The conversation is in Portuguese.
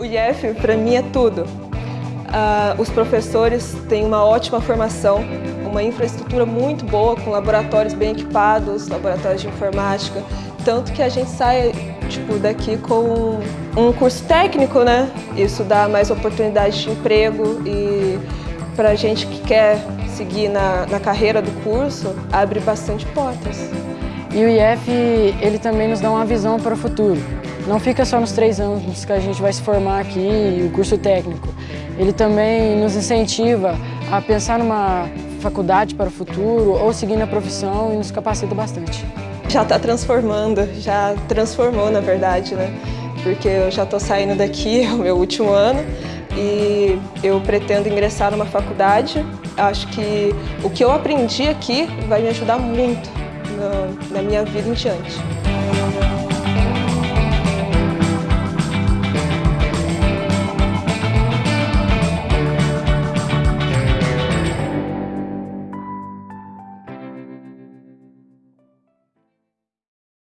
O IEF, para mim, é tudo. Uh, os professores têm uma ótima formação, uma infraestrutura muito boa, com laboratórios bem equipados, laboratórios de informática, tanto que a gente sai tipo, daqui com um curso técnico, né? Isso dá mais oportunidades de emprego e para a gente que quer seguir na, na carreira do curso, abre bastante portas. E o IF, ele também nos dá uma visão para o futuro. Não fica só nos três anos que a gente vai se formar aqui, o curso técnico. Ele também nos incentiva a pensar numa faculdade para o futuro ou seguir na profissão e nos capacita bastante. Já está transformando, já transformou na verdade, né? Porque eu já estou saindo daqui, é o meu último ano, e eu pretendo ingressar numa faculdade. Acho que o que eu aprendi aqui vai me ajudar muito na, na minha vida em diante.